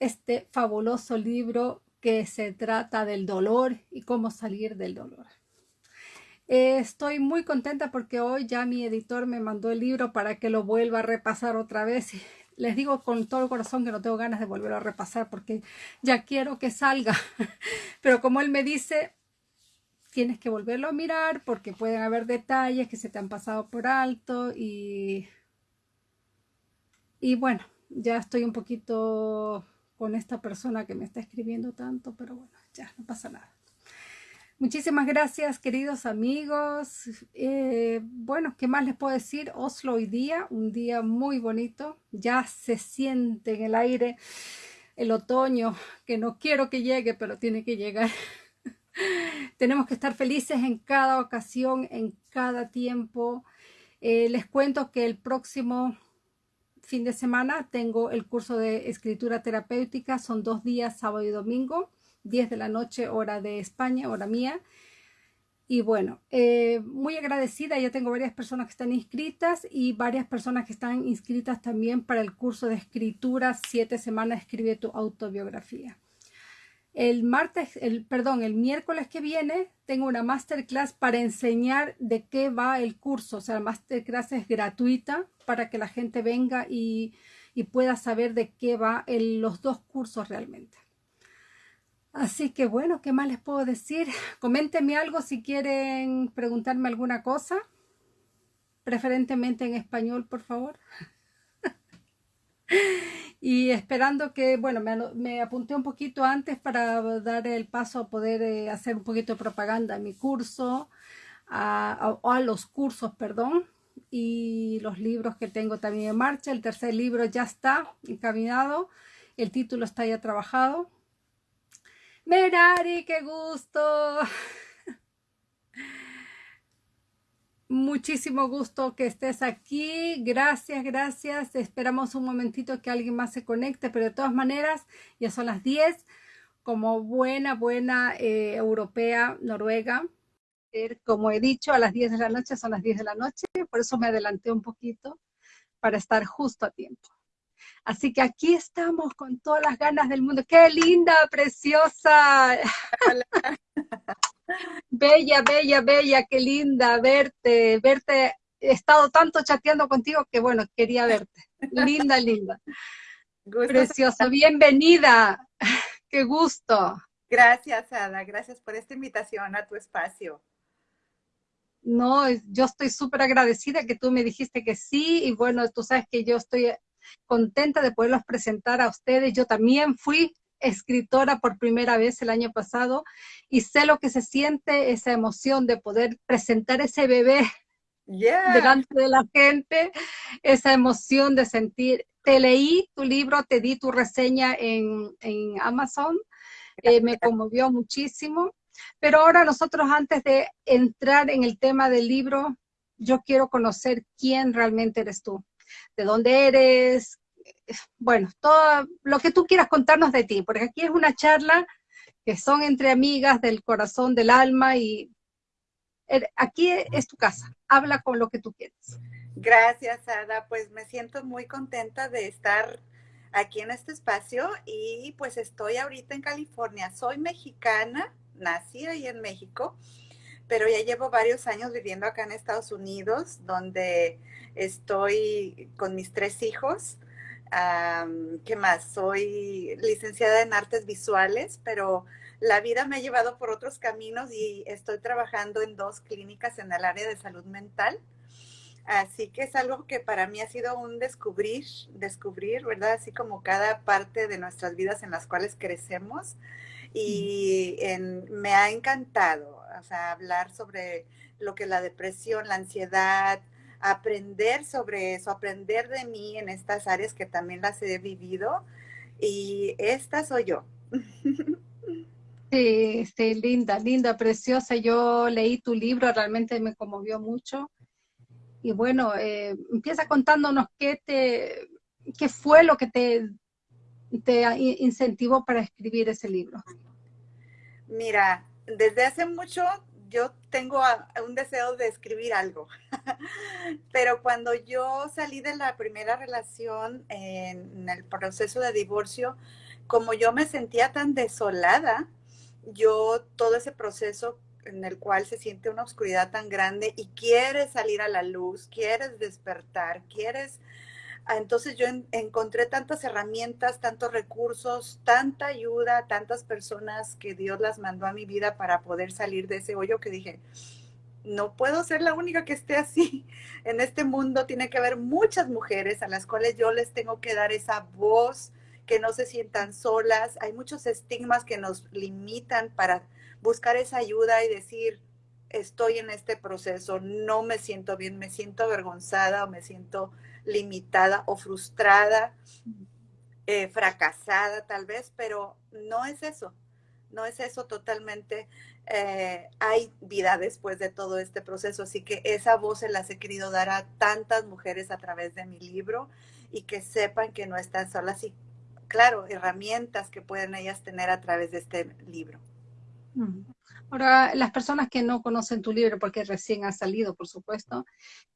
este fabuloso libro que se trata del dolor y cómo salir del dolor. Eh, estoy muy contenta porque hoy ya mi editor me mandó el libro para que lo vuelva a repasar otra vez. Les digo con todo el corazón que no tengo ganas de volverlo a repasar porque ya quiero que salga. Pero como él me dice, tienes que volverlo a mirar porque pueden haber detalles que se te han pasado por alto y, y bueno, ya estoy un poquito con esta persona que me está escribiendo tanto, pero bueno, ya no pasa nada. Muchísimas gracias, queridos amigos. Eh, bueno, ¿qué más les puedo decir? Oslo hoy día, un día muy bonito. Ya se siente en el aire el otoño, que no quiero que llegue, pero tiene que llegar. Tenemos que estar felices en cada ocasión, en cada tiempo. Eh, les cuento que el próximo fin de semana tengo el curso de escritura terapéutica. Son dos días, sábado y domingo, 10 de la noche, hora de España, hora mía. Y bueno, eh, muy agradecida, ya tengo varias personas que están inscritas y varias personas que están inscritas también para el curso de escritura, siete semanas, escribe tu autobiografía. El martes, el, perdón, el miércoles que viene tengo una masterclass para enseñar de qué va el curso. O sea, la masterclass es gratuita para que la gente venga y, pueda saber de qué va los dos cursos realmente. Así que bueno, ¿qué más les puedo decir? Coméntenme algo si quieren preguntarme alguna cosa. Preferentemente en español, por favor. y esperando que, bueno, me, apunté un poquito antes para dar el paso a poder eh, hacer un poquito de propaganda a mi curso, a, a, los cursos, perdón, y los libros que tengo también en marcha. El tercer libro ya está encaminado, el título está ya trabajado. Merari, qué gusto. Muchísimo gusto que estés aquí. Gracias, gracias. Esperamos un momentito que alguien más se conecte, pero de todas maneras, ya son las 10. Como buena, buena eh, europea, noruega, como he dicho, a las 10 de la noche son las 10 de la noche, por eso me adelanté un poquito para estar justo a tiempo. Así que aquí estamos con todas las ganas del mundo. ¡Qué linda, preciosa! Bella, bella, bella, qué linda verte, verte. He estado tanto chateando contigo que bueno, quería verte. Linda, linda. Preciosa, bienvenida. Qué gusto. Gracias, Ada. Gracias por esta invitación a tu espacio. No, yo estoy súper agradecida que tú me dijiste que sí y bueno, tú sabes que yo estoy contenta de poderlos presentar a ustedes. Yo también fui escritora por primera vez el año pasado y sé lo que se siente esa emoción de poder presentar ese bebé delante de la gente, esa emoción de sentir, te leí tu libro, te di tu reseña en, Amazon, eh, me conmovió muchísimo, pero ahora nosotros antes de entrar en el tema del libro, yo quiero conocer quién realmente eres tú, de dónde eres, bueno, todo lo que tú quieras contarnos de ti, porque aquí es una charla que son entre amigas del corazón, del alma y er, aquí es tu casa, habla con lo que tú quieras. Gracias, Ada, pues me siento muy contenta de estar aquí en este espacio y pues estoy ahorita en California. Soy mexicana, nací ahí en México, pero ya llevo varios años viviendo acá en Estados Unidos, donde estoy con mis tres hijos. ¿Qué más? Soy licenciada en artes visuales, pero la vida me ha llevado por otros caminos y estoy trabajando en dos clínicas en el área de salud mental. Así que es algo que para mí ha sido un descubrir, descubrir, ¿verdad? Así como cada parte de nuestras vidas en las cuales crecemos. Y me ha encantado, o sea, hablar sobre lo que la depresión, la ansiedad, aprender sobre eso, aprender de mí en estas áreas que también las he vivido. Y esta soy yo. Sí, sí, linda, linda, preciosa. Yo leí tu libro, realmente me conmovió mucho. Y bueno, eh, empieza contándonos qué, te, qué fue lo que te, te incentivó para escribir ese libro. Mira, desde hace mucho yo tengo un deseo de escribir algo, pero cuando yo salí de la primera relación en el proceso de divorcio, como yo me sentía tan desolada, yo todo ese proceso en el cual se siente una oscuridad tan grande y quieres salir a la luz, quieres despertar, quieres... Ah, entonces yo encontré tantas herramientas, tantos recursos, tanta ayuda, tantas personas que Dios las mandó a mi vida para poder salir de ese hoyo que dije, no puedo ser la única que esté así. En este mundo tiene que haber muchas mujeres a las cuales yo les tengo que dar esa voz, que no se sientan solas. Hay muchos estigmas que nos limitan para buscar esa ayuda y decir, estoy en este proceso, no me siento bien, me siento avergonzada o me siento limitada o frustrada, eh, fracasada tal vez, pero no es eso, no es eso totalmente. Eh, hay vida después de todo este proceso, así que esa voz se las he querido dar a tantas mujeres a través de mi libro y que sepan que no están solas y claro, herramientas que pueden ellas tener a través de este libro. Ahora, las personas que no conocen tu libro, porque recién ha salido, por supuesto,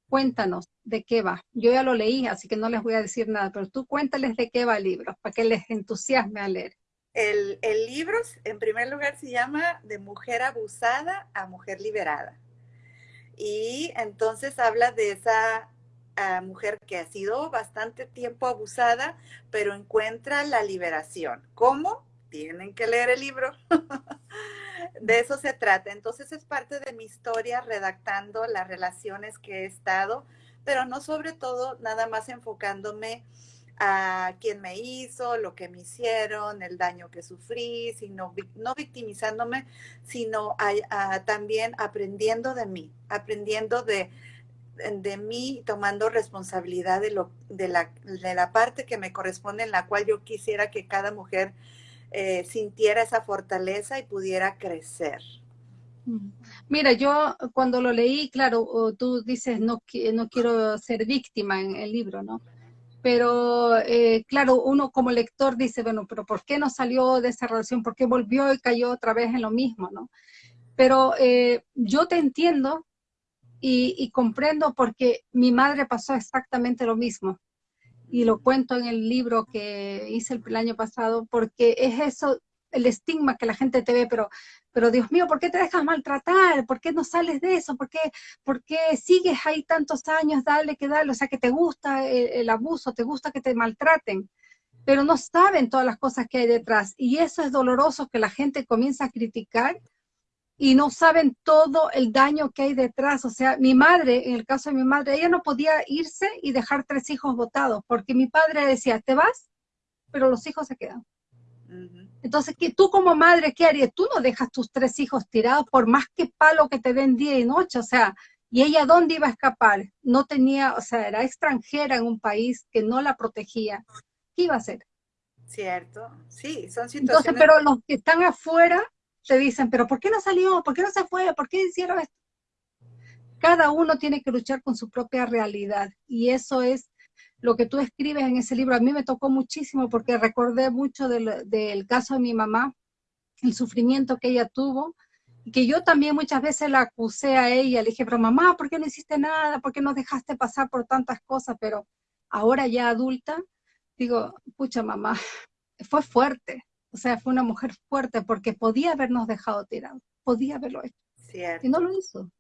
cuéntanos de qué va. Yo ya lo leí, así que no les voy a decir nada, pero tú cuéntales de qué va el libro, para que les entusiasme a leer. El, libro, en primer lugar, se llama De mujer abusada a mujer liberada. Y entonces habla de esa mujer que ha sido bastante tiempo abusada, pero encuentra la liberación. ¿Cómo? Tienen que leer el libro. de eso se trata. Entonces es parte de mi historia redactando las relaciones que he estado, pero no sobre todo nada más enfocándome a quién me hizo, lo que me hicieron, el daño que sufrí, sino no victimizándome, sino también aprendiendo de mí, aprendiendo de, de mí tomando responsabilidad de, lo, de, la, de la parte que me corresponde, en la cual yo quisiera que cada mujer eh, sintiera esa fortaleza y pudiera crecer. Mm. Mira, yo cuando lo leí, claro, tú dices no, quiero ser víctima en el libro, ¿no? Pero eh, claro, uno como lector dice, bueno, pero ¿por qué no salió de esa relación? ¿Por qué volvió y cayó otra vez en lo mismo, no? Pero eh, yo te entiendo y, comprendo porque mi madre pasó exactamente lo mismo. Y lo cuento en el libro que hice el, año pasado, porque es eso, el estigma que la gente te ve, pero, pero Dios mío, ¿por qué te dejas maltratar? ¿Por qué no sales de eso? ¿Por qué, por qué sigues ahí tantos años? Dale, que dale, o sea, que te gusta el, abuso, te gusta que te maltraten pero no saben todas las cosas que hay detrás. Y eso es doloroso que la gente comienza a criticar y no saben todo el daño que hay detrás. O sea, mi madre, en el caso de mi madre, ella no podía irse y dejar tres hijos votados, porque mi padre decía, te vas, pero los hijos se quedan. Entonces, ¿qué, tú como madre, ¿qué harías? Tú no dejas tus tres hijos tirados por más que palo que te den día y noche, o sea, ¿y ella dónde iba a escapar? No tenía, o sea, era extranjera en un país que no la protegía. ¿Qué iba a hacer? Cierto, sí, son situaciones... Entonces, pero los que están afuera te dicen, pero ¿por qué no salió? ¿Por qué no se fue? ¿Por qué hicieron esto? Cada uno tiene que luchar con su propia realidad y eso es lo que tú escribes en ese libro. A mí me tocó muchísimo porque recordé mucho del, del caso de mi mamá, el sufrimiento que ella tuvo, y que yo también muchas veces la acusé a ella, le dije, pero mamá, ¿por qué no hiciste nada? ¿Por qué no dejaste pasar por tantas cosas? Pero ahora ya adulta, digo, pucha mamá, fue fuerte, o sea, fue una mujer fuerte porque podía habernos dejado tirados, podía haberlo hecho. Y no lo hizo.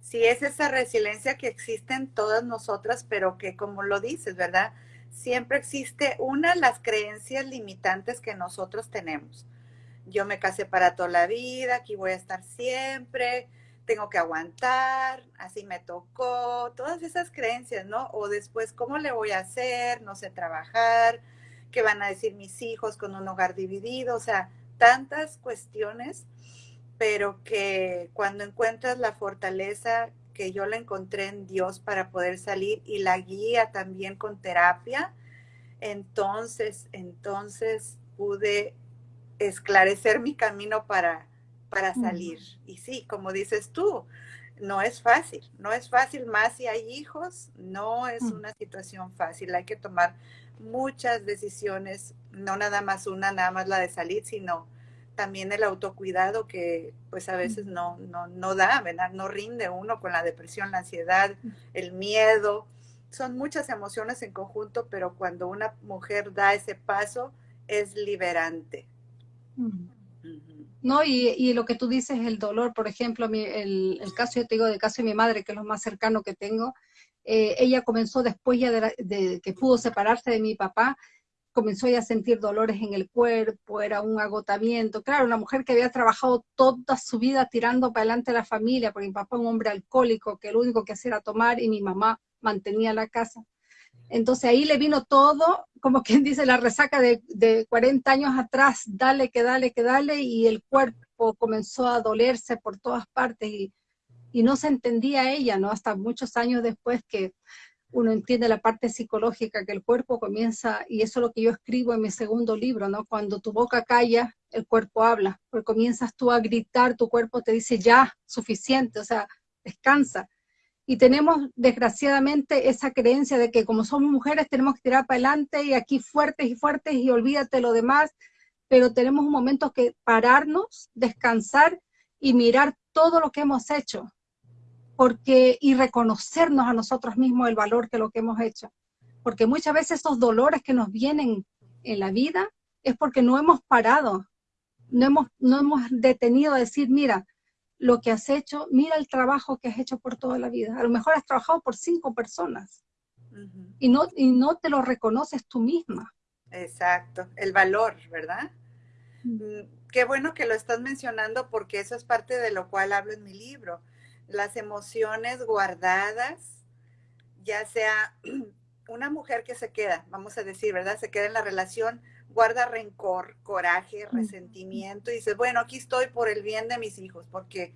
Sí, es esa resiliencia que existe en todas nosotras, pero que como lo dices, ¿verdad? Siempre existe una, las creencias limitantes que nosotros tenemos. Yo me casé para toda la vida, aquí voy a estar siempre, tengo que aguantar, así me tocó, todas esas creencias, ¿no? O después, ¿cómo le voy a hacer? No sé trabajar, qué van a decir mis hijos con un hogar dividido, o sea, tantas cuestiones, pero que cuando encuentras la fortaleza que yo la encontré en Dios para poder salir y la guía también con terapia, entonces, entonces pude esclarecer mi camino para, para salir. Y sí, como dices tú, no es fácil, no es fácil, más si hay hijos, no es una situación fácil, hay que tomar muchas decisiones, no nada más una, nada más la de salir, sino también el autocuidado que pues a veces no, no, no da. No rinde uno con la depresión, la ansiedad, el miedo. son muchas emociones en conjunto, pero cuando una mujer da ese paso es liberante. No, y, lo que tú dices, el dolor, por ejemplo, el, caso, yo te digo, del caso de mi madre, que es lo más cercano que tengo, eh, ella comenzó después ya de, que pudo separarse de mi papá, comenzó ya a sentir dolores en el cuerpo, era un agotamiento. Claro, una mujer que había trabajado toda su vida tirando para adelante a la familia, porque mi papá un hombre alcohólico, que lo único que hacía era tomar y mi mamá mantenía la casa. Entonces ahí le vino todo, como quien dice, la resaca de, de 40 años atrás, dale, que dale, que dale, y el cuerpo comenzó a dolerse por todas partes y no se entendía ella, ¿no? Hasta muchos años después que uno entiende la parte psicológica, que el cuerpo comienza, y eso es lo que yo escribo en mi segundo libro, ¿no? Cuando tu boca calla, el cuerpo habla, porque comienzas tú a gritar, tu cuerpo te dice ya, suficiente, o sea, descansa. Y tenemos desgraciadamente esa creencia de que como somos mujeres tenemos que tirar para adelante y aquí fuertes y fuertes y olvídate lo demás, pero tenemos un momento que pararnos, descansar y mirar todo lo que hemos hecho, porque y reconocernos a nosotros mismos el valor que lo que hemos hecho. Porque muchas veces esos dolores que nos vienen en la vida es porque no hemos parado, no hemos, no hemos detenido a decir, mira, lo que has hecho, mira el trabajo que has hecho por toda la vida. A lo mejor has trabajado por cinco personas y, no, y no te lo reconoces tú misma. Exacto, el valor, ¿verdad? Mm. Mm, qué bueno que lo estás mencionando porque eso es parte de lo cual hablo en mi libro las emociones guardadas, ya sea una mujer que se queda, vamos a decir, ¿verdad? Se queda en la relación, guarda rencor, coraje, resentimiento y dice, bueno, aquí estoy por el bien de mis hijos, porque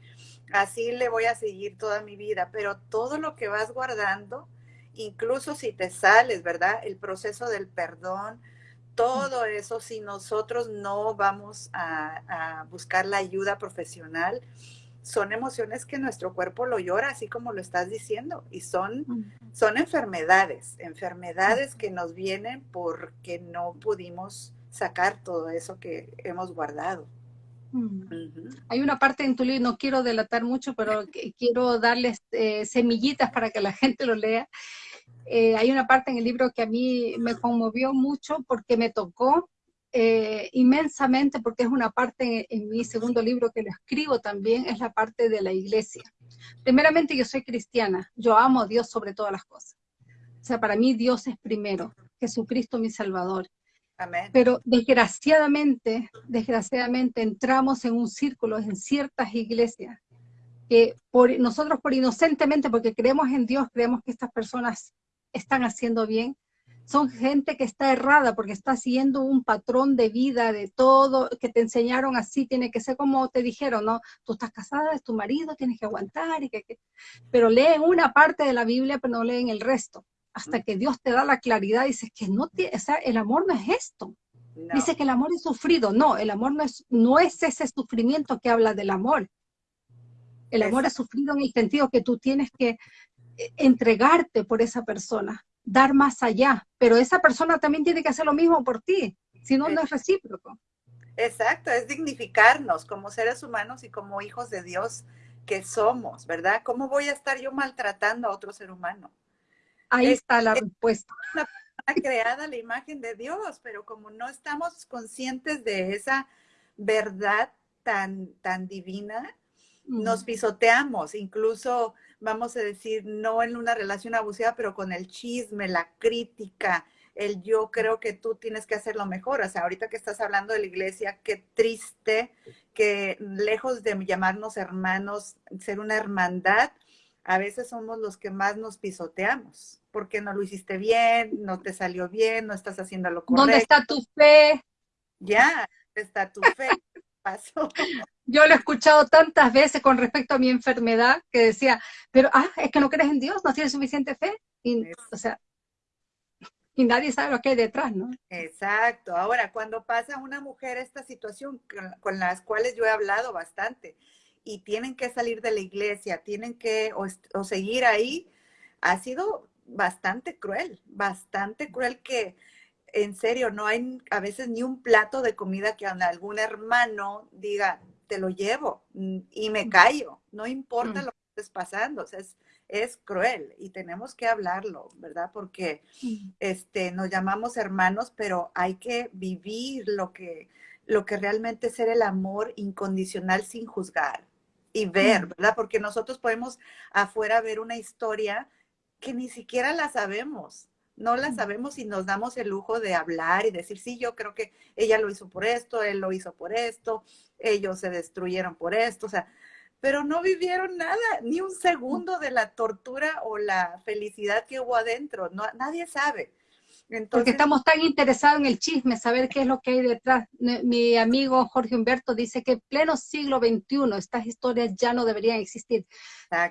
así le voy a seguir toda mi vida, pero todo lo que vas guardando, incluso si te sales, ¿verdad? El proceso del perdón, todo eso, si nosotros no vamos a, a buscar la ayuda profesional, son emociones que nuestro cuerpo lo llora, así como lo estás diciendo, y son, son enfermedades, enfermedades que nos vienen porque no pudimos sacar todo eso que hemos guardado. Hay una parte en tu libro, no quiero delatar mucho, pero quiero darles eh, semillitas para que la gente lo lea. Eh, hay una parte en el libro que a mí me conmovió mucho porque me tocó eh, inmensamente porque es una parte en, mi segundo libro que lo escribo también, es la parte de la iglesia. Primeramente yo soy cristiana, yo amo a Dios sobre todas las cosas. O sea, para mí Dios es primero, Jesucristo mi Salvador. Amén. Pero desgraciadamente, desgraciadamente entramos en un círculo en ciertas iglesias que por, nosotros por inocentemente, porque creemos en Dios, creemos que estas personas están haciendo bien, son gente que está errada porque está siguiendo un patrón de vida, de todo, que te enseñaron así, tiene que ser como te dijeron, ¿no? Tú estás casada, es tu marido, tienes que aguantar, y que, pero leen una parte de la Biblia, pero no leen el resto. Hasta que Dios te da la claridad, dices que no tiene, o sea, el amor no es esto. Dice que el amor es sufrido. No, el amor no es, no es ese sufrimiento que habla del amor. El amor es sufrido en el sentido que tú tienes que eh, entregarte por esa persona, dar más allá, pero esa persona también tiene que hacer lo mismo por ti, si no, no es recíproco. Exacto, es dignificarnos como seres humanos y como hijos de Dios que somos, ¿verdad? ¿Cómo voy a estar yo maltratando a otro ser humano? Ahí está la respuesta. Una persona creada la imagen de Dios, pero como no estamos conscientes de esa verdad tan, tan divina, nos pisoteamos, incluso vamos a decir, no en una relación abusiva, pero con el chisme, la crítica, el yo creo que tú tienes que hacerlo mejor. O sea, ahorita que estás hablando de la iglesia, qué triste que lejos de llamarnos hermanos, ser una hermandad, a veces somos los que más nos pisoteamos, porque no lo hiciste bien, no te salió bien, no estás haciendo lo correcto. ¿Dónde está tu fe? Ya, está tu fe? Pasó. Yo lo he escuchado tantas veces con respecto a mi enfermedad que decía, pero ah, es que no crees en Dios, no tienes suficiente fe. Y, o sea, y nadie sabe lo que hay detrás, ¿no? Exacto. Ahora, cuando pasa una mujer esta situación con, las cuales yo he hablado bastante y tienen que salir de la iglesia, tienen que o, seguir ahí, ha sido bastante cruel, bastante cruel que en serio no hay a veces ni un plato de comida que algún hermano diga, te lo llevo mm, y me callo, no importa mm. lo que estés pasando, o sea, es, es cruel y tenemos que hablarlo, ¿verdad? Porque este, nos llamamos hermanos, pero hay que vivir lo que, lo que realmente es ser el amor incondicional sin juzgar y ver, ¿verdad? Porque nosotros podemos afuera ver una historia que ni siquiera la sabemos. No la sabemos y nos damos el lujo de hablar y decir, sí, yo creo que ella lo hizo por esto, él lo hizo por esto, ellos se destruyeron por esto, o sea, pero no vivieron nada, ni un segundo de la tortura o la felicidad que hubo adentro. No, nadie sabe. Porque estamos tan interesados en el chisme, saber qué es lo que hay detrás. Mi amigo Jorge Humberto dice que en pleno siglo XXI estas historias ya no deberían existir.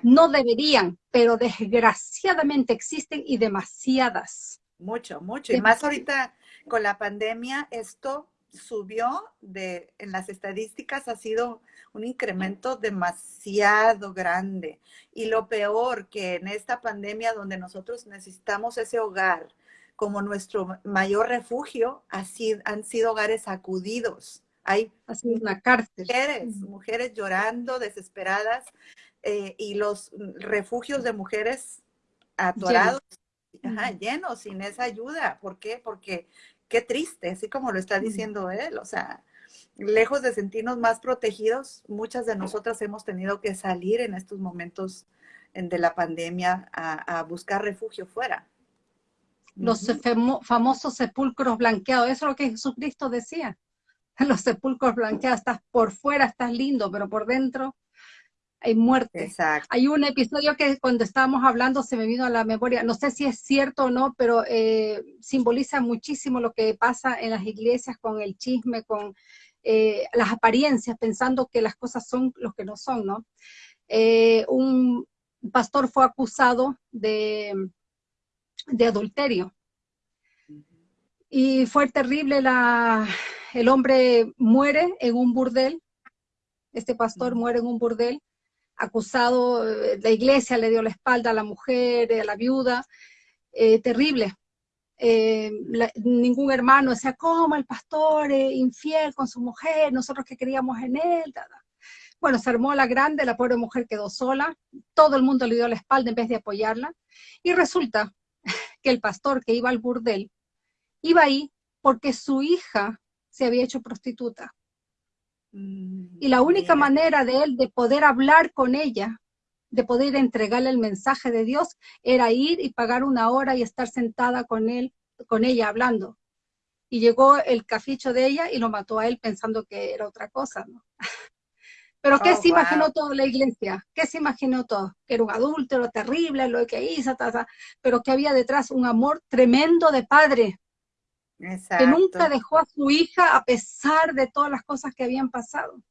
No deberían, pero desgraciadamente existen y demasiadas. Mucho, mucho. Y más ahorita con la pandemia, esto subió de, en las estadísticas ha sido un incremento demasiado grande. Y lo peor que en esta pandemia donde nosotros necesitamos ese hogar como nuestro mayor refugio, así han sido hogares sacudidos. Hay una cárcel. Mujeres, mujeres llorando, desesperadas, eh, y los refugios de mujeres atorados, llenos, sin esa ayuda. ¿Por qué? Porque qué triste, así como lo está diciendo él, o sea, lejos de sentirnos más protegidos, muchas de nosotras hemos tenido que salir en estos momentos de la pandemia a, buscar refugio fuera. Los famosos sepulcros blanqueados, eso es lo que Jesucristo decía. Los sepulcros blanqueados, estás por fuera, estás lindo, pero por dentro hay muerte. Exacto. Hay un episodio que cuando estábamos hablando se me vino a la memoria, no sé si es cierto o no, pero eh, simboliza muchísimo lo que pasa en las iglesias con el chisme, con eh, las apariencias, pensando que las cosas son lo que no son, ¿no? Eh, un pastor fue acusado de, de adulterio. Y fue terrible, la, el hombre muere en un burdel, este pastor muere en un burdel, acusado, eh, la iglesia le dio la espalda a la mujer, a la viuda, eh, terrible. Eh, ningún hermano decía, ¿cómo el pastor infiel con su mujer? Nosotros que queríamos en él. Bueno, se armó la grande, la pobre mujer quedó sola, todo el mundo le dio la espalda en vez de apoyarla. Y resulta que el pastor que iba al burdel iba ahí porque su hija se había hecho prostituta. Mm, y la única manera de él de poder hablar con ella, de poder entregarle el mensaje de Dios, era ir y pagar una hora y estar sentada con él, con ella hablando. Y llegó el caficho de ella y lo mató a él pensando que era otra cosa, ¿no? Pero ¿qué oh, se imaginó toda la iglesia? ¿Qué se imaginó todo? Que era un adúltero terrible, lo que hizo, pero que había detrás un amor tremendo de padre, que nunca dejó a su hija a pesar de todas las cosas que habían pasado.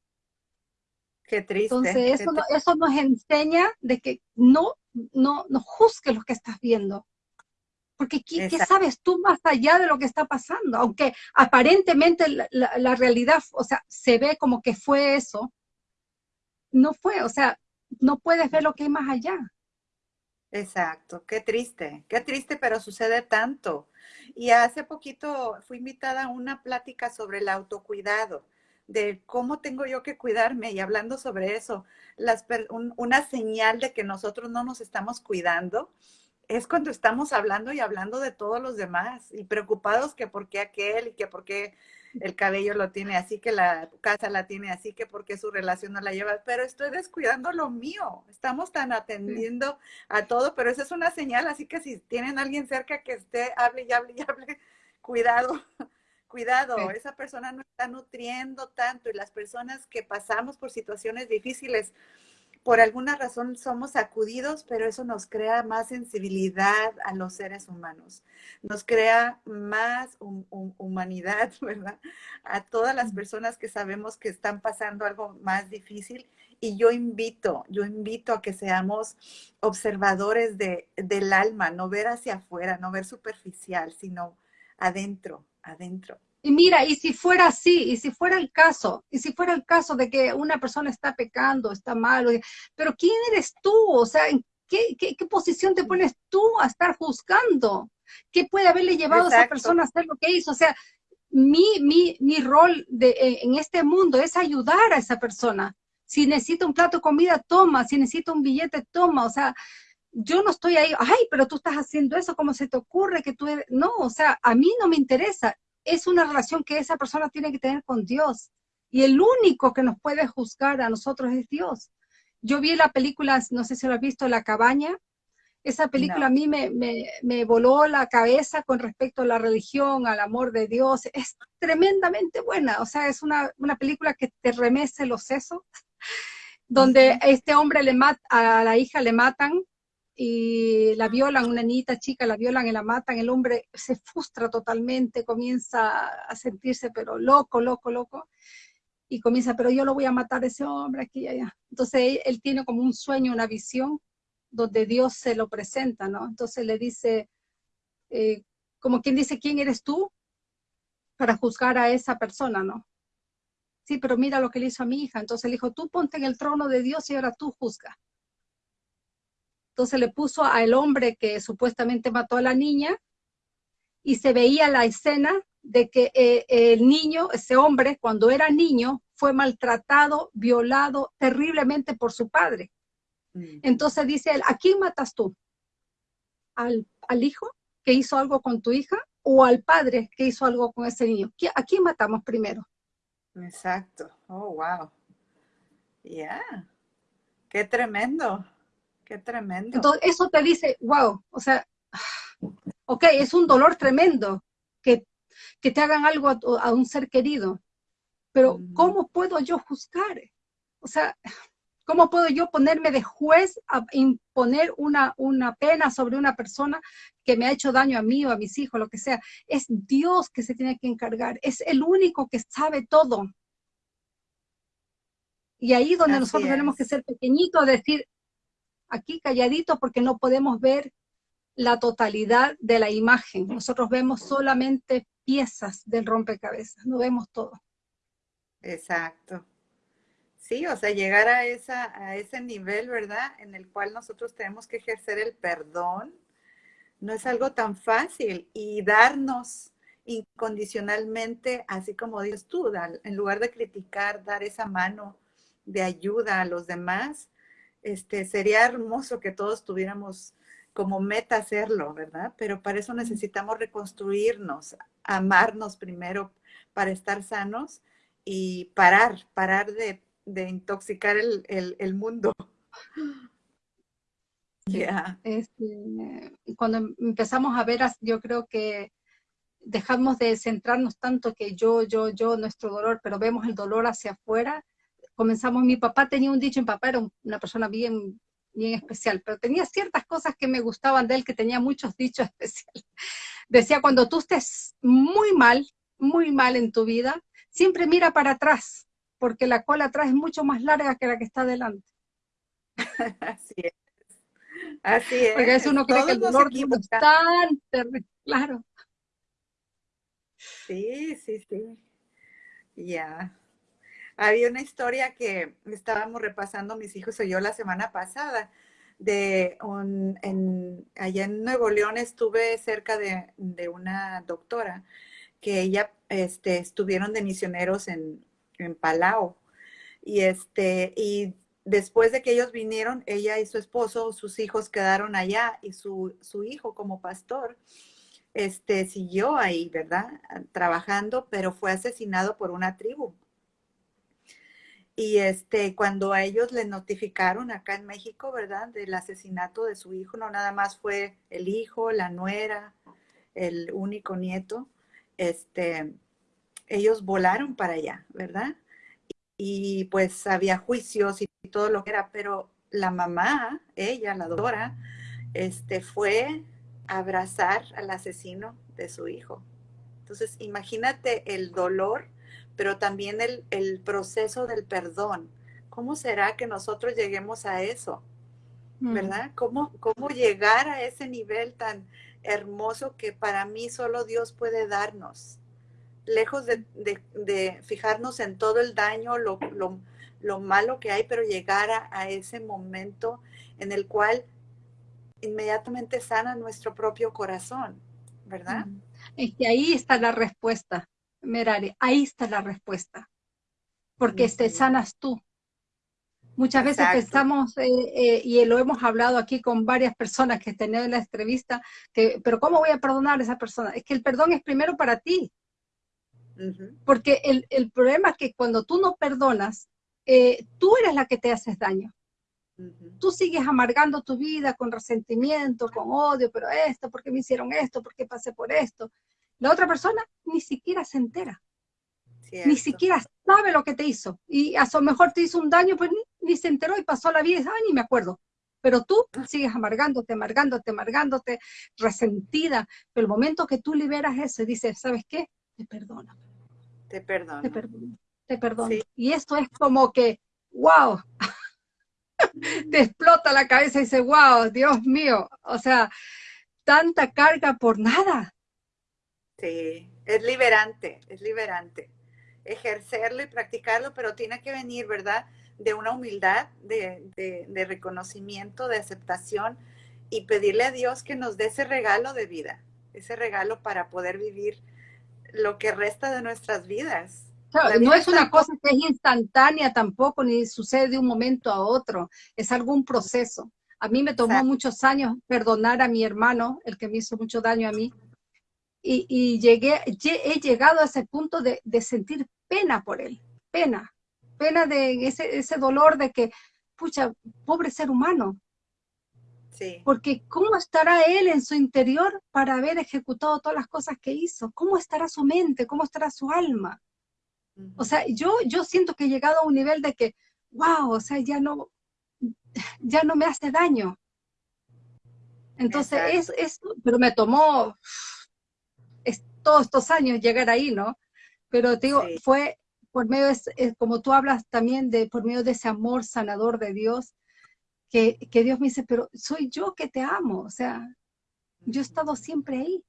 Qué triste. Entonces, eso, eso nos enseña de que no, no, no juzgues lo que estás viendo. Porque ¿qué, sabes tú más allá de lo que está pasando? Aunque aparentemente la, la, realidad, o sea, se ve como que fue eso, no fue, o sea, no puedes ver lo que hay más allá. Exacto, qué triste, qué triste, pero sucede tanto. Y hace poquito fui invitada a una plática sobre el autocuidado, de cómo tengo yo que cuidarme y hablando sobre eso, las, una señal de que nosotros no nos estamos cuidando es cuando estamos hablando y hablando de todos los demás y preocupados que por qué aquel y que por qué el cabello lo tiene así, que la casa la tiene así, que porque su relación no la lleva, pero estoy descuidando lo mío. Estamos tan atendiendo a todo, pero esa es una señal, así que si tienen alguien cerca que esté, hable y hable y hable, cuidado, cuidado, esa persona no está nutriendo tanto y las personas que pasamos por situaciones difíciles, por alguna razón somos sacudidos, pero eso nos crea más sensibilidad a los seres humanos, nos crea más humanidad, ¿verdad? A todas las personas que sabemos que están pasando algo más difícil. Y yo invito, yo invito a que seamos observadores de, del alma, no ver hacia afuera, no ver superficial, sino adentro, adentro. Y mira, y si fuera así, y si fuera el caso, y si fuera el caso de que una persona está pecando, está malo, pero ¿quién eres tú? O sea, ¿en qué, qué, posición te pones tú a estar juzgando? ¿Qué puede haberle llevado a esa persona a hacer lo que hizo? O sea, mi, mi, mi rol de, en este mundo es ayudar a esa persona. Si necesita un plato de comida, toma. Si necesita un billete, toma. O sea, yo no estoy ahí, ay, pero tú estás haciendo eso, ¿cómo se te ocurre que tú eres? No, o sea, a mí no me interesa. Es una relación que esa persona tiene que tener con Dios. Y el único que nos puede juzgar a nosotros es Dios. Yo vi la película, no sé si lo has visto, La Cabaña. Esa película a mí me, me, me, voló la cabeza con respecto a la religión, al amor de Dios. Es tremendamente buena. O sea, es una, una película que te remece los sesos, donde este hombre le mata, a la hija le matan y la violan, una niñita chica, la violan y la matan, el hombre se frustra totalmente, comienza a sentirse pero loco, loco, loco, y comienza, pero yo lo voy a matar a ese hombre aquí y allá. Entonces él, tiene como un sueño, una visión, donde Dios se lo presenta, ¿no? Entonces le dice, eh, como quien dice, ¿quién eres tú para juzgar a esa persona, no? Sí, pero mira lo que le hizo a mi hija. Entonces le dijo, tú ponte en el trono de Dios y ahora tú juzga. Entonces le puso al hombre que supuestamente mató a la niña y se veía la escena de que eh, el niño, ese hombre, cuando era niño, fue maltratado, violado terriblemente por su padre. Mm. Entonces dice él, ¿a quién matas tú? ¿Al, ¿Al, hijo que hizo algo con tu hija o al padre que hizo algo con ese niño? ¿A quién matamos primero? Exacto. Oh, wow. Yeah. Qué tremendo. Qué tremendo. Entonces, eso te dice, wow, o sea, ok, es un dolor tremendo que, que te hagan algo a, un ser querido, pero ¿cómo puedo yo juzgar? O sea, ¿cómo puedo yo ponerme de juez a imponer una, una pena sobre una persona que me ha hecho daño a mí o a mis hijos, lo que sea? Es Dios que se tiene que encargar, es el único que sabe todo. Y ahí donde nosotros tenemos que ser pequeñitos, decir, aquí calladito porque no podemos ver la totalidad de la imagen. Nosotros vemos solamente piezas del rompecabezas, no vemos todo. Exacto. Sí, o sea, llegar a, a ese nivel, ¿verdad? En el cual nosotros tenemos que ejercer el perdón, no es algo tan fácil. Y darnos incondicionalmente, así como dices tú, en lugar de criticar, dar esa mano de ayuda a los demás, este, sería hermoso que todos tuviéramos como meta hacerlo, ¿verdad? Pero para eso necesitamos reconstruirnos, amarnos primero para estar sanos y parar, parar de, intoxicar el, mundo. Este, cuando empezamos a ver, yo creo que dejamos de centrarnos tanto que yo, yo, yo, nuestro dolor, pero vemos el dolor hacia afuera comenzamos, mi papá tenía un dicho, mi papá era una persona bien, bien especial, pero tenía ciertas cosas que me gustaban de él, que tenía muchos dichos especiales. Decía, cuando tú estés muy mal, muy mal en tu vida, siempre mira para atrás, porque la cola atrás es mucho más larga que la que está adelante. Así es. Así es. Porque eso uno cree que el dolor es tan terrible, claro. Sí, sí, sí. Ya. Había una historia que estábamos repasando mis hijos y yo la semana pasada, de un, en, allá en Nuevo León estuve cerca de, una doctora que ella este, estuvieron de misioneros en, en Palau. Y, este, y después de que ellos vinieron, ella y su esposo, sus hijos quedaron allá y su, su hijo como pastor este, siguió ahí, ¿verdad? Trabajando, pero fue asesinado por una tribu. Y este, cuando a ellos les notificaron acá en México, ¿verdad? Del asesinato de su hijo, no nada más fue el hijo, la nuera, el único nieto, este, ellos volaron para allá, ¿verdad? Y, pues había juicios y todo lo que era, pero la mamá, ella, la doctora, este, fue a abrazar al asesino de su hijo. Entonces, imagínate el dolor pero también el, proceso del perdón. ¿Cómo será que nosotros lleguemos a eso? Mm. ¿Verdad? ¿Cómo, ¿Cómo llegar a ese nivel tan hermoso que para mí solo Dios puede darnos? Lejos de, fijarnos en todo el daño, lo, malo que hay, pero llegar a, ese momento en el cual inmediatamente sana nuestro propio corazón, ¿verdad? Es que ahí está la respuesta. Ahí está la respuesta. Porque te sanas tú. Muchas veces pensamos, eh, eh, y lo hemos hablado aquí con varias personas que he tenido en la entrevista, que, pero ¿cómo voy a perdonar a esa persona? Es que el perdón es primero para ti. Porque el, el, problema es que cuando tú no perdonas, eh, tú eres la que te haces daño. Tú sigues amargando tu vida con resentimiento, con odio, pero esto, ¿por qué me hicieron esto? ¿Por qué pasé por esto? La otra persona ni siquiera se entera. Ni siquiera sabe lo que te hizo. Y a lo mejor te hizo un daño, pues ni, se enteró y pasó la vida y ni me acuerdo. Pero tú sigues amargándote, amargándote, amargándote, resentida. Pero el momento que tú liberas eso y dices, ¿sabes qué? Te perdono. Te perdono. Te perdono. Te perdono. Y esto es como que, wow, te explota la cabeza y dices, wow, Dios mío, o sea, tanta carga por nada. Sí, es liberante, es liberante ejercerlo y practicarlo, pero tiene que venir, ¿verdad? De una humildad, de, reconocimiento, de aceptación y pedirle a Dios que nos dé ese regalo de vida, ese regalo para poder vivir lo que resta de nuestras vidas. no es una cosa que es instantánea tampoco, ni sucede de un momento a otro, es algún proceso. A mí me tomó muchos años perdonar a mi hermano, el que me hizo mucho daño a mí, y, llegué, he llegado a ese punto de, de, sentir pena por él, pena, pena de ese, ese dolor de que, pucha, pobre ser humano. Sí. Porque ¿cómo estará él en su interior para haber ejecutado todas las cosas que hizo? ¿Cómo estará su mente? ¿Cómo estará su alma? O sea, yo, yo siento que he llegado a un nivel de que, wow, o sea, ya no, ya no me hace daño. Entonces, es, es, pero me tomó todos estos años llegar ahí, ¿no? Pero te digo, fue por medio, de, como tú hablas también, de por medio de ese amor sanador de Dios, que, que Dios me dice, pero soy yo que te amo, o sea, yo he estado siempre ahí.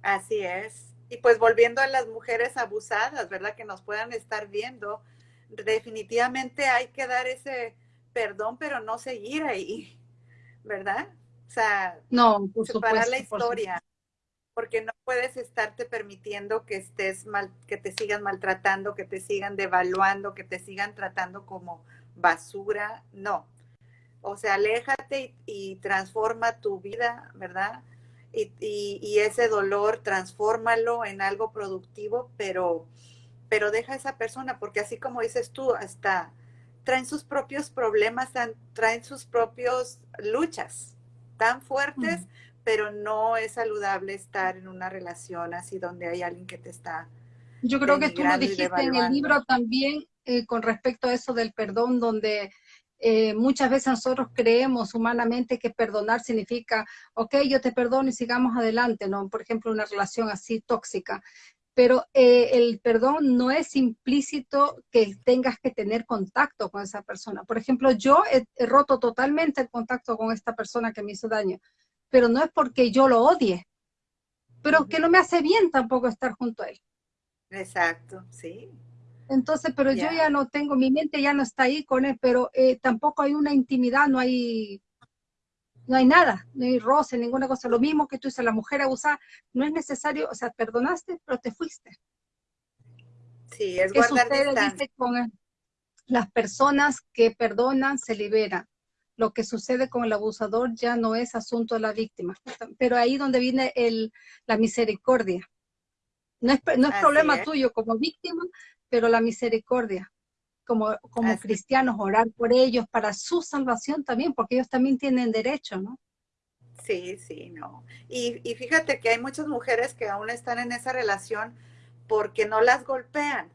Así es. Y pues volviendo a las mujeres abusadas, ¿verdad? Que nos puedan estar viendo, definitivamente hay que dar ese perdón, pero no seguir ahí, ¿verdad? O sea, no, separar la historia porque no puedes estarte permitiendo que estés mal, que te sigan maltratando, que te sigan devaluando, que te sigan tratando como basura, no. O sea, aléjate y, transforma tu vida, ¿verdad? Y, ese dolor, transfórmalo en algo productivo, pero, pero deja a esa persona, porque así como dices tú, hasta traen sus propios problemas, traen sus propias luchas tan fuertes pero no es saludable estar en una relación así donde hay alguien que te está. Yo creo que tú lo dijiste en el libro también eh, con respecto a eso del perdón, donde eh, muchas veces nosotros creemos humanamente que perdonar significa, ok, yo te perdono y sigamos adelante, ¿no? Por ejemplo, una relación así tóxica. Pero eh, el perdón no es implícito que tengas que tener contacto con esa persona. Por ejemplo, yo he roto totalmente el contacto con esta persona que me hizo daño pero no es porque yo lo odie, pero que no me hace bien tampoco estar junto a él. Exacto, sí. Entonces, pero yo ya no tengo, mi mente ya no está ahí con él, pero eh, tampoco hay una intimidad, no hay, no hay nada, no hay roce, ninguna cosa. Lo mismo que tú dices, la mujer abusada, no es necesario, o sea, perdonaste, pero te fuiste. Sí, es guardar dice con las personas que perdonan se liberan lo que sucede con el abusador ya no es asunto de la víctima, pero ahí donde viene el, la misericordia. No es, no es problema tuyo como víctima, pero la misericordia, como, como cristianos, orar por ellos para su salvación también, porque ellos también tienen derecho, ¿no? Sí, sí, no. Y, y fíjate que hay muchas mujeres que aún están en esa relación porque no las golpean.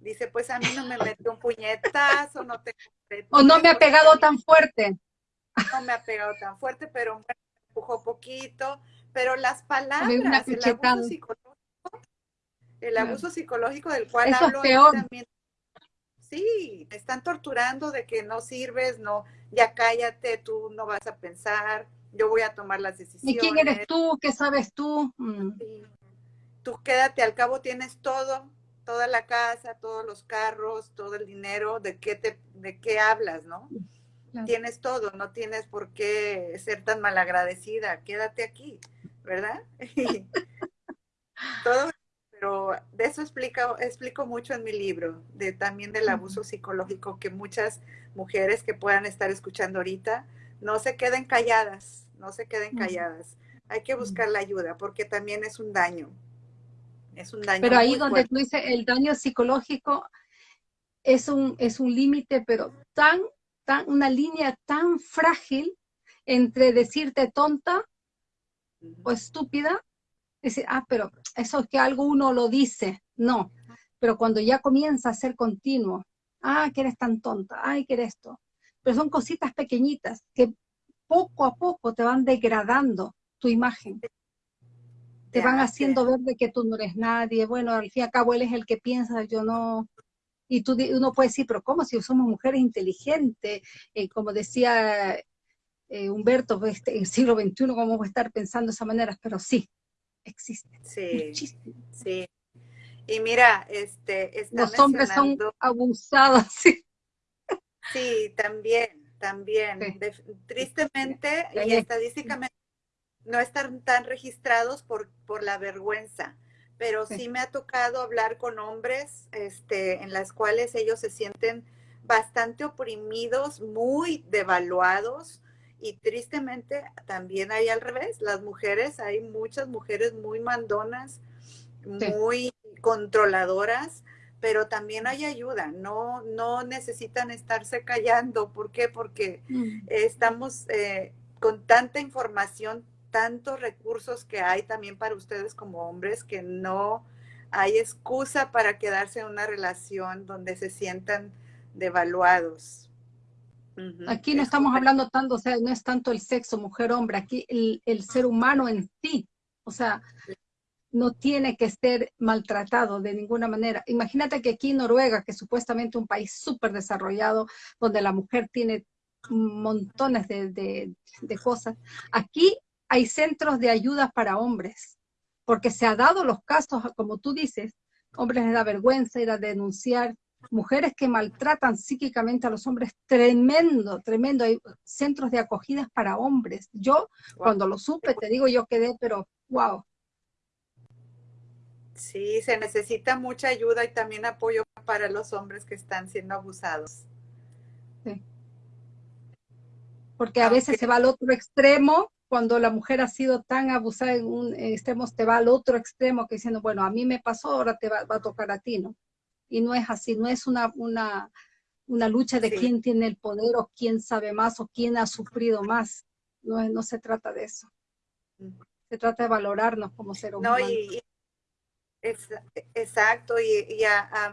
Dice, pues a mí no me metió un puñetazo, no te o no me ha pegado tan fuerte. No me ha pegado tan fuerte, pero me empujó poquito. Pero las palabras, el abuso psicológico, el abuso psicológico del cual hablo también. Sí, te están torturando de que no sirves, no, ya cállate, tú no vas a pensar, yo voy a tomar las decisiones. ¿Y quién eres tú? ¿Qué sabes tú? Mm. Tú quédate, al cabo tienes todo, toda la casa, todos los carros, todo el dinero, ¿de qué, te, de qué hablas, no? Tienes todo, no tienes por qué ser tan malagradecida, quédate aquí, ¿verdad? todo, pero de eso explico, explico mucho en mi libro, de también del abuso psicológico, que muchas mujeres que puedan estar escuchando ahorita no se queden calladas, no se queden calladas. Hay que buscar la ayuda porque también es un daño. Es un daño. Pero ahí donde tú dices el daño psicológico es un, es un límite, pero tan, tan, una línea tan frágil entre decirte tonta o estúpida, decir, ah, pero eso es que algo uno lo dice. No, pero cuando ya comienza a ser continuo, ah, que eres tan tonta, ay, que eres esto. Pero son cositas pequeñitas que poco a poco te van degradando tu imagen. Te van haciendo ver de que tú no eres nadie. Bueno, al fin y al cabo él es el que piensa, yo no. Y tú, uno puede decir, pero ¿cómo si somos mujeres inteligentes? Eh, como decía eh, Humberto, pues, este, en el siglo XXI, ¿cómo voy a estar pensando de esa manera? Pero sí, existe. Sí, sí. Y mira, este, los hombres son abusados, sí. Sí, también, también. tristemente y estadísticamente no están tan registrados por, por la vergüenza, pero sí. me ha tocado hablar con hombres este, en las cuales ellos se sienten bastante oprimidos, muy devaluados y tristemente también hay al revés, las mujeres, hay muchas mujeres muy mandonas, muy controladoras, pero también hay ayuda, no, no necesitan estarse callando. ¿Por qué? Porque mm. estamos eh, con tanta información, tantos recursos que hay también para ustedes como hombres que no hay excusa para quedarse en una relación donde se sientan devaluados. Aquí no estamos hablando tanto, o sea, no es tanto el sexo, mujer, hombre, aquí el, el ser humano en sí, o sea, no tiene que ser maltratado de ninguna manera. Imagínate que aquí en Noruega, que es supuestamente un país súper desarrollado, donde la mujer tiene montones de, cosas, aquí hay centros de ayuda para hombres, porque se ha dado los casos, como tú dices, hombres les da vergüenza ir a denunciar, mujeres que maltratan psíquicamente a los hombres, tremendo, tremendo, hay centros de acogidas para hombres. Yo, cuando lo supe, te digo, yo quedé, pero wow, Sí, se necesita mucha ayuda y también apoyo para los hombres que están siendo abusados. Sí. Porque a veces se va al otro extremo, cuando la mujer ha sido tan abusada en un extremo, te va al otro extremo que diciendo, bueno, a mí me pasó, ahora te va, a tocar a ti, ¿no? Y no es así, no es una, una, una lucha de quién tiene el poder o quién sabe más o quién ha sufrido más. No, no se trata de eso. Se trata de valorarnos como ser humanos. No, y, exacto, y,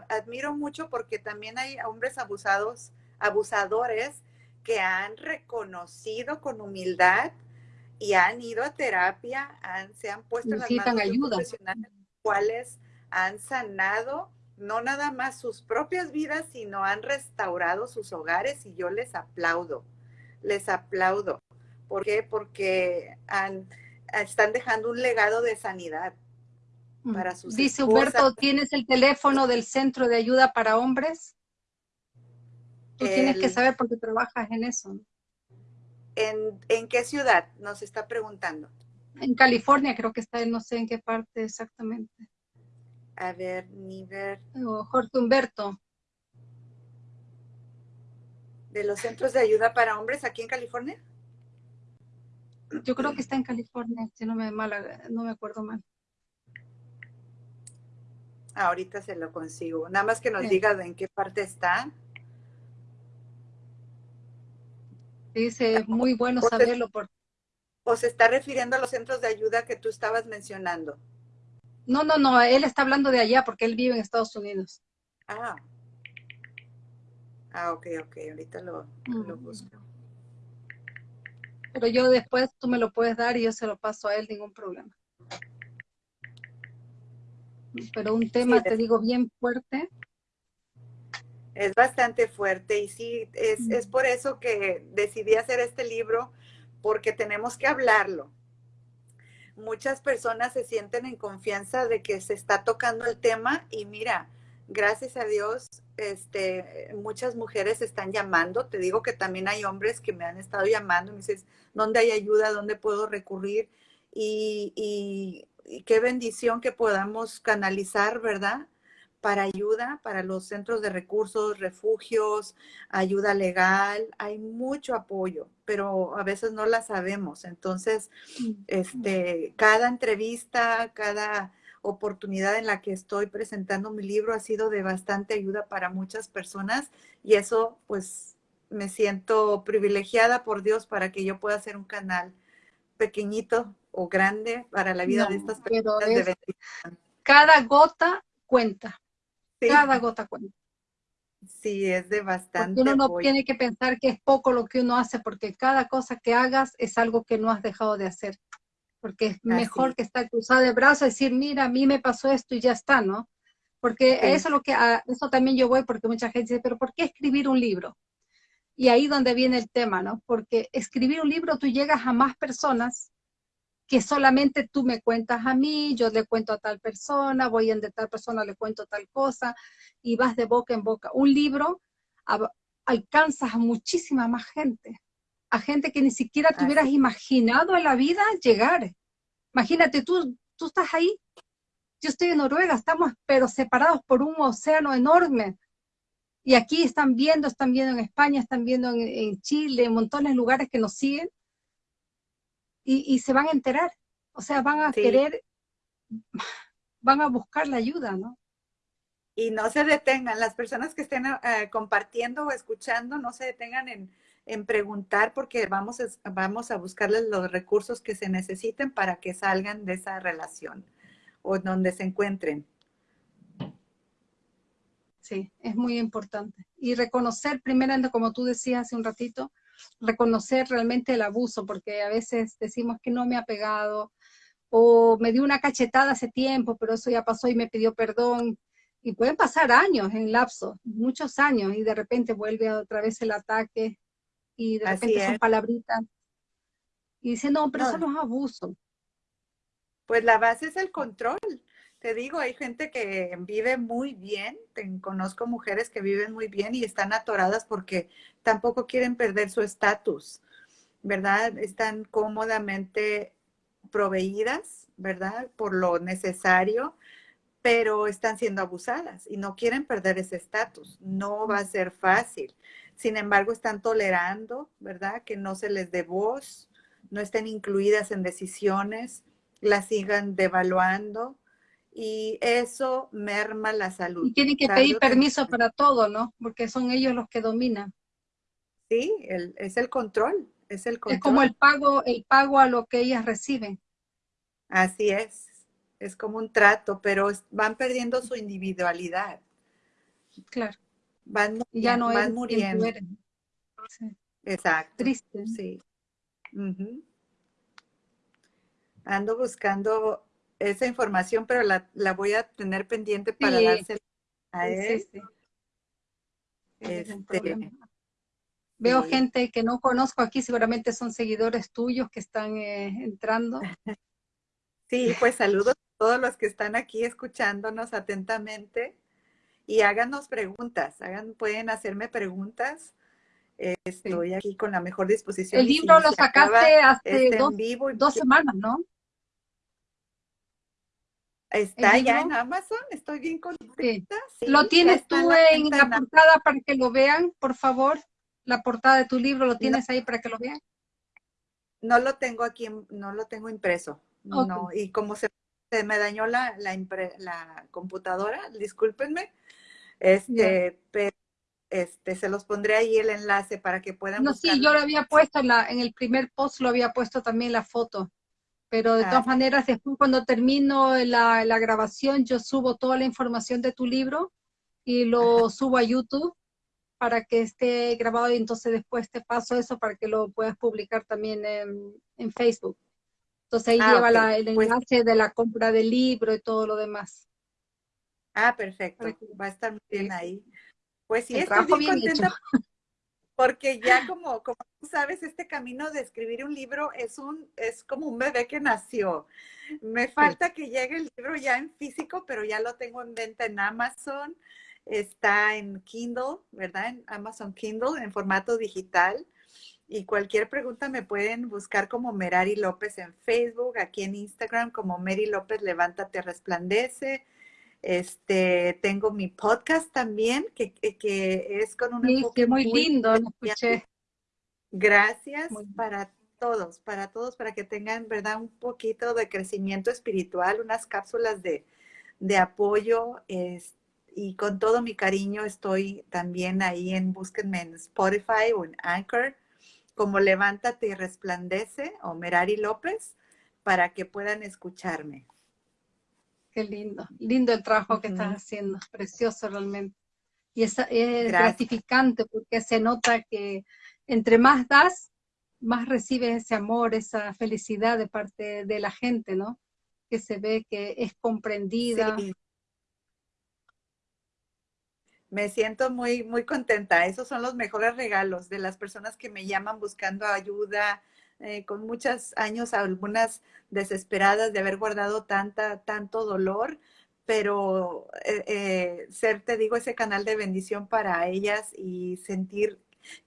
admiro mucho porque también hay hombres abusados, abusadores que han reconocido con humildad y han ido a terapia, se han puesto en las manos ayuda. profesionales, cuales han sanado no nada más sus propias vidas, sino han restaurado sus hogares y yo les aplaudo, les aplaudo. ¿Por qué? Porque han, están dejando un legado de sanidad. Mm. Dice Humberto, ¿tienes el teléfono del Centro de Ayuda para Hombres? Tú tienes que saber porque trabajas en eso. ¿En, qué ciudad? Nos está preguntando. En California, creo que está, no sé en qué parte exactamente. A ver, nivel. Jorge Humberto. ¿De los centros de ayuda para hombres aquí en California? Yo creo que está en California, si no me, no me acuerdo mal. Ahorita se lo consigo. Nada más que nos diga en qué parte está. Dice, es muy bueno saberlo. por... ¿O se está refiriendo a los centros de ayuda que tú estabas mencionando? No, no, no, él está hablando de allá porque él vive en Estados Unidos. Ah. Ah, ok, ok, ahorita lo, lo busco. Pero yo después tú me lo puedes dar y yo se lo paso a él, ningún problema pero un tema, te digo, bien fuerte. Es bastante fuerte y sí, es, es por eso que decidí hacer este libro, porque tenemos que hablarlo. Muchas personas se sienten en confianza de que se está tocando el tema y mira, gracias a Dios, este, muchas mujeres están llamando. Te digo que también hay hombres que me han estado llamando. Me dices, ¿dónde hay ayuda? ¿Dónde puedo recurrir? Y, y qué bendición que podamos canalizar, ¿verdad? Para ayuda, para los centros de recursos, refugios, ayuda legal. Hay mucho apoyo, pero a veces no la sabemos. Entonces, este, cada entrevista, cada oportunidad en la que estoy presentando mi libro ha sido de bastante ayuda para muchas personas y eso pues me siento privilegiada por Dios para que yo pueda hacer un canal pequeñito o grande para la vida de estas personas. cada gota cuenta. Cada gota cuenta. Sí, es de bastante. uno no tiene que pensar que es poco lo que uno hace, porque cada cosa que hagas es algo que no has dejado de hacer. Porque es mejor que estar cruzada de brazos y decir, mira, a mí me pasó esto y ya está, ¿no? Porque eso es lo que, eso también yo voy, porque mucha gente dice, pero ¿por qué escribir un libro? Y ahí donde viene el tema, ¿no? Porque escribir un libro tú llegas a más personas que solamente tú me cuentas a mí, yo le cuento a tal persona, voy en de tal persona le cuento tal cosa, y vas de boca en boca. Un libro alcanzas a muchísima más gente, a gente que ni siquiera te hubieras imaginado en la vida llegar. Imagínate, tú, tú estás ahí, yo estoy en Noruega, estamos pero separados por un océano enorme, y aquí están viendo, están viendo en España, están viendo en, Chile, en montones de lugares que nos siguen y, se van a enterar. O sea, van a querer, van a buscar la ayuda, ¿no? Y no se detengan, las personas que estén eh, compartiendo o escuchando, no se detengan en, en preguntar porque vamos a, vamos a buscarles los recursos que se necesiten para que salgan de esa relación o donde se encuentren. Sí, es muy importante. Y reconocer, primeramente, como tú decías hace un ratito, reconocer realmente el abuso, porque a veces decimos que no me ha pegado, o me dio una cachetada hace tiempo, pero eso ya pasó y me pidió perdón. Y pueden pasar años en lapso, muchos años, y de repente vuelve otra vez el ataque, y de repente son palabritas. Y dice, no, pero eso no es abuso. Pues la base es el control. Te digo, hay gente que vive muy bien, conozco mujeres que viven muy bien y están atoradas porque tampoco quieren perder su estatus, ¿verdad? Están cómodamente proveídas, ¿verdad? Por lo necesario, pero están siendo abusadas y no quieren perder ese estatus. No va a ser fácil. Sin embargo, están tolerando, ¿verdad? Que no se les dé voz, no estén incluidas en decisiones, las sigan devaluando y eso merma la salud. Y tienen que pedir permiso para todo, ¿no? Porque son ellos los que dominan. Sí, es el control, es el control. Es como el pago, el pago a lo que ellas reciben. Así es, es como un trato, pero van perdiendo su individualidad. Claro. Van, ya no van muriendo. Exacto. Triste. Sí. Ando buscando esa información, pero la, la voy a tener pendiente para dársela a él. Este, Veo gente que no conozco aquí, seguramente son seguidores tuyos que están eh, entrando. Sí, pues saludos a todos los que están aquí escuchándonos atentamente y háganos preguntas, hagan, pueden hacerme preguntas. estoy aquí con la mejor disposición. El libro lo sacaste hace dos, dos semanas, ¿no? Está ya en Amazon, estoy bien contenta. ¿Lo tienes tú en la, portada para que lo vean, por favor? La portada de tu libro, ¿lo tienes ahí para que lo vean? No lo tengo aquí, no lo tengo impreso. No, y como se, me dañó la, la, computadora, discúlpenme, este, pero este, se los pondré ahí el enlace para que puedan No, sí, yo lo había puesto en, la, en el primer post, lo había puesto también la foto. Pero de todas maneras, después cuando termino la, la, grabación, yo subo toda la información de tu libro y lo subo a YouTube para que esté grabado y entonces después te paso eso para que lo puedas publicar también en, en Facebook. Entonces ahí ah, lleva la, el pues enlace de la compra del libro y todo lo demás. Ah, perfecto. Va a estar muy bien ahí. Pues sí, estoy bien contenta porque ya como, como tú sabes, este camino de escribir un libro es, un, es como un bebé que nació. Me falta que llegue el libro ya en físico, pero ya lo tengo en venta en Amazon. Está en Kindle, ¿verdad? En Amazon Kindle, en formato digital. Y cualquier pregunta me pueden buscar como Merari López en Facebook, aquí en Instagram como Mary López Levántate Resplandece. Este, tengo mi podcast también, que, que es con un enfoque muy, lindo, lo escuché. Gracias para todos, para todos, para que tengan, ¿verdad? Un poquito de crecimiento espiritual, unas cápsulas de, de apoyo. y con todo mi cariño estoy también ahí en, búsquenme en Spotify o en Anchor como Levántate y Resplandece o Merari López para que puedan escucharme. Qué lindo, lindo el trabajo que estás haciendo, precioso realmente. Y es, es gratificante porque se nota que entre más das, más recibes ese amor, esa felicidad de parte de la gente, ¿no? Que se ve que es comprendida. Me siento muy, muy contenta. Esos son los mejores regalos de las personas que me llaman buscando ayuda, eh, con muchos años, algunas desesperadas de haber guardado tanta, tanto dolor, pero eh, eh, ser, te digo, ese canal de bendición para ellas y sentir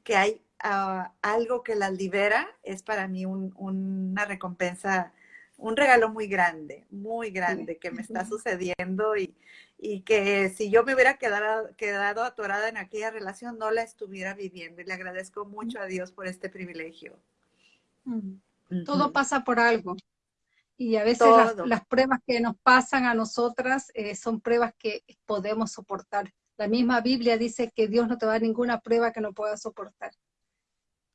que hay ah, algo que las libera, es para mí una recompensa un regalo muy grande, muy grande que me está sucediendo y, y que si yo me hubiera quedado, quedado atorada en aquella relación, no la estuviera viviendo. Y le agradezco mucho a Dios por este privilegio. Todo pasa por algo. Y a veces las, pruebas que nos pasan a nosotras eh, son pruebas que podemos soportar. La misma Biblia dice que Dios no te da ninguna prueba que no puedas soportar.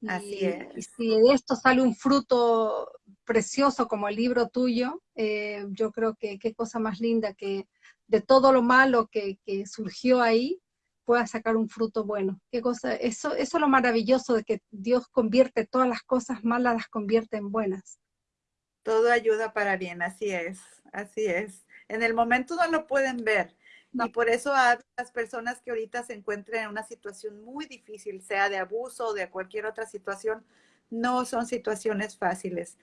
Así es. Y si de esto sale un fruto precioso como el libro tuyo, eh, yo creo que qué cosa más linda que de todo lo malo que, surgió ahí, pueda sacar un fruto bueno. Qué cosa, eso, eso es lo maravilloso de que Dios convierte todas las cosas malas, las convierte en buenas. Todo ayuda para bien, así es, así es. En el momento no lo pueden ver. Y por eso a las personas que ahorita se encuentran en una situación muy difícil, sea de abuso o de cualquier otra situación, no son situaciones fáciles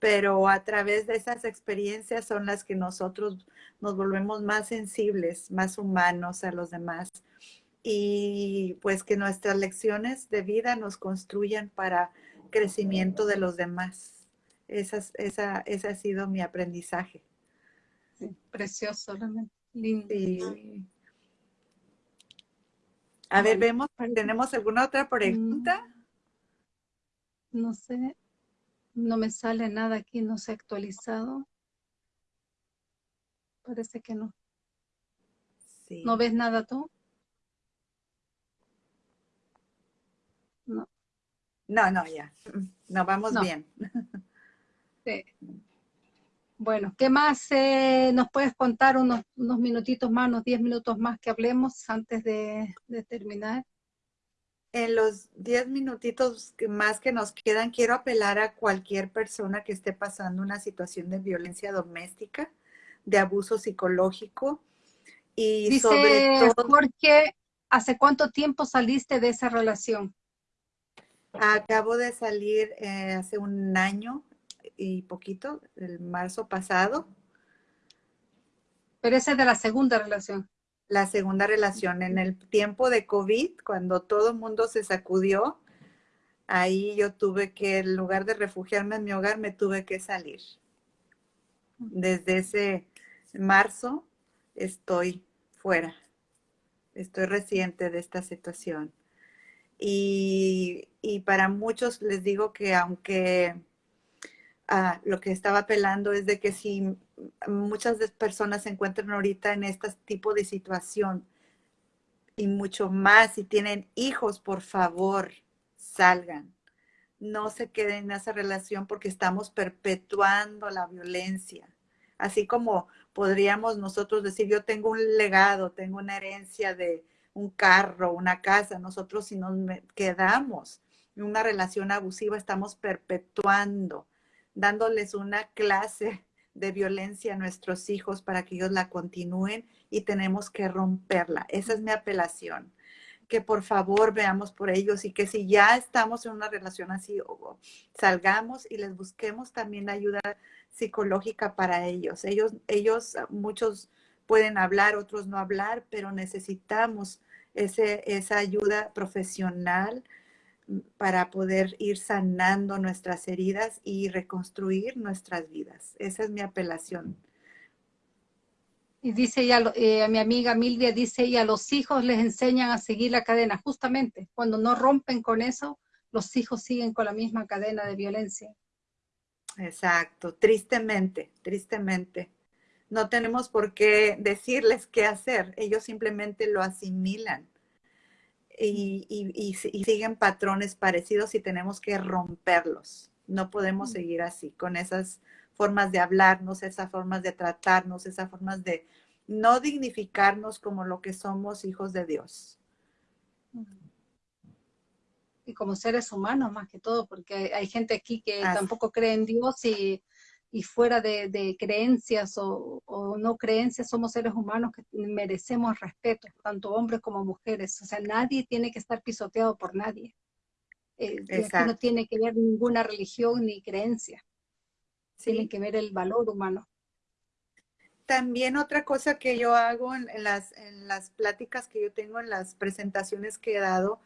pero a través de esas experiencias son las que nosotros nos volvemos más sensibles, más humanos a los demás y pues que nuestras lecciones de vida nos construyan para crecimiento de los demás. Esa, esa, ese ha sido mi aprendizaje. precioso, realmente. Lindo. A ver, vemos, ¿tenemos alguna otra pregunta? Mm, no sé. No me sale nada aquí, no se ha actualizado. Parece que no. ¿No ves nada tú? No. No, no, ya. No, vamos bien. Sí. Bueno, ¿qué más eh, nos puedes contar? Unos, unos minutitos más, unos diez minutos más que hablemos antes de terminar en los 10 minutitos más que nos quedan, quiero apelar a cualquier persona que esté pasando una situación de violencia doméstica, de abuso psicológico. Y Dice sobre todo, porque ¿hace cuánto tiempo saliste de esa relación? Acabo de salir eh, hace un año y poquito, el marzo pasado. Pero esa es de la segunda relación la segunda relación. En el tiempo de COVID, cuando todo el mundo se sacudió, ahí yo tuve que, en lugar de refugiarme en mi hogar, me tuve que salir. Desde ese marzo estoy fuera. Estoy reciente de esta situación. Y, para muchos les digo que aunque ah, lo que estaba apelando es de que si muchas personas se encuentran ahorita en este tipo de situación y mucho más. Si tienen hijos, por favor, salgan. No se queden en esa relación porque estamos perpetuando la violencia. Así como podríamos nosotros decir, yo tengo un legado, tengo una herencia de un carro, una casa. Nosotros si nos quedamos en una relación abusiva, estamos perpetuando, dándoles una clase de violencia a nuestros hijos para que ellos la continúen y tenemos que romperla. Esa es mi apelación. Que por favor veamos por ellos y que si ya estamos en una relación así, salgamos y les busquemos también ayuda psicológica para ellos. Ellos, ellos, muchos pueden hablar, otros no hablar, pero necesitamos ese, esa ayuda profesional para poder ir sanando nuestras heridas y reconstruir nuestras vidas. Esa es mi apelación. Y dice ella, eh, mi amiga Milvia dice, y a los hijos les enseñan a seguir la cadena. Justamente, cuando no rompen con eso, los hijos siguen con la misma cadena de violencia. Exacto, tristemente, tristemente. No tenemos por qué decirles qué hacer, ellos simplemente lo asimilan y, siguen patrones parecidos y tenemos que romperlos. No podemos mm. seguir así, con esas formas de hablarnos, esas formas de tratarnos, esas formas de no dignificarnos como lo que somos hijos de Dios. Y como seres humanos más que todo, porque hay gente aquí que tampoco cree en Dios y y fuera de, creencias o, no creencias, somos seres humanos que merecemos respeto, tanto hombres como mujeres. O sea, nadie tiene que estar pisoteado por nadie. Eh, no tiene que ver ninguna religión ni creencia. Tiene que ver el valor humano. También otra cosa que yo hago en, las, en las pláticas que yo tengo, en las presentaciones que he dado,